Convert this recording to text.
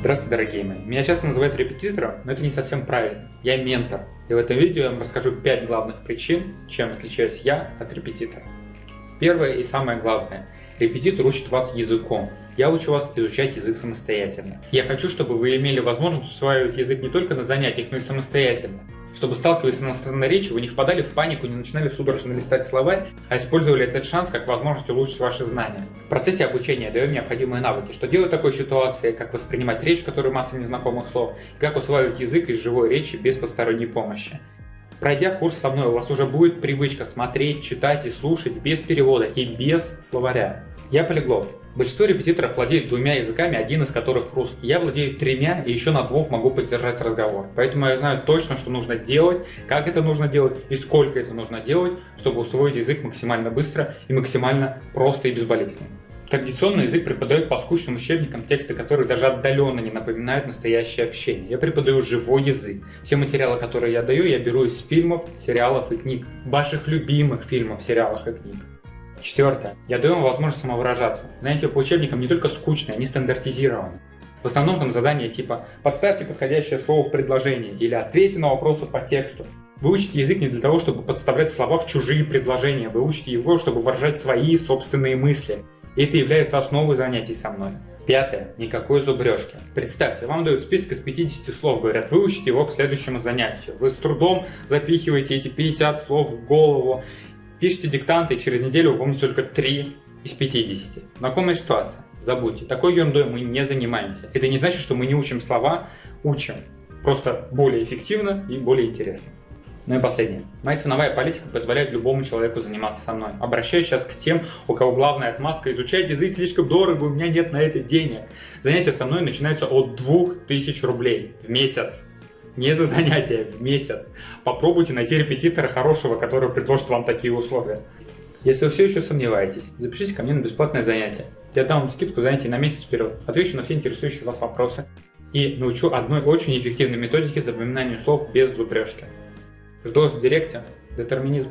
Здравствуйте, дорогие мои. Меня часто называют репетитором, но это не совсем правильно. Я ментор. И в этом видео я вам расскажу 5 главных причин, чем отличаюсь я от репетитора. Первое и самое главное. Репетитор учит вас языком. Я учу вас изучать язык самостоятельно. Я хочу, чтобы вы имели возможность усваивать язык не только на занятиях, но и самостоятельно чтобы, сталкиваясь с иностранной речью, вы не впадали в панику, не начинали судорожно листать словарь, а использовали этот шанс как возможность улучшить ваши знания. В процессе обучения даем необходимые навыки, что делать в такой ситуации, как воспринимать речь, в которой масса незнакомых слов, и как усваивать язык из живой речи без посторонней помощи. Пройдя курс со мной, у вас уже будет привычка смотреть, читать и слушать без перевода и без словаря. Я полиглот. Большинство репетиторов владеют двумя языками, один из которых русский. Я владею тремя и еще на двух могу поддержать разговор. Поэтому я знаю точно, что нужно делать, как это нужно делать и сколько это нужно делать, чтобы усвоить язык максимально быстро и максимально просто и безболезненно. Традиционный язык преподает по скучным учебникам тексты, которые даже отдаленно не напоминают настоящее общение. Я преподаю живой язык. Все материалы, которые я даю, я беру из фильмов, сериалов и книг. Ваших любимых фильмов, сериалов и книг. Четвертое. Я даю вам возможность самовыражаться. Занятия по учебникам не только скучные, они стандартизированы. В основном там задания типа «подставьте подходящее слово в предложении» или «ответьте на вопросы по тексту». Вы учите язык не для того, чтобы подставлять слова в чужие предложения, вы учите его, чтобы выражать свои собственные мысли. И это является основой занятий со мной. Пятое. Никакой зубрежки. Представьте, вам дают список из 50 слов, говорят, выучите его к следующему занятию. Вы с трудом запихиваете эти 50 слов в голову Пишите диктанты, и через неделю вы помните только 3 из 50. Знакомая ситуация. Забудьте. Такой ерундой мы не занимаемся. Это не значит, что мы не учим слова, учим. Просто более эффективно и более интересно. Ну и последнее. Моя ценовая политика позволяет любому человеку заниматься со мной. Обращаюсь сейчас к тем, у кого главная отмазка изучать язык слишком дорого, у меня нет на это денег. Занятия со мной начинаются от 2000 рублей в месяц не за занятие, в месяц. Попробуйте найти репетитора хорошего, который предложит вам такие условия. Если вы все еще сомневаетесь, запишите ко мне на бесплатное занятие. Я дам вам скидку занятий на месяц вперед, отвечу на все интересующие вас вопросы и научу одной очень эффективной методике запоминания слов без зубрежки. Жду вас в директе. Детерминизм.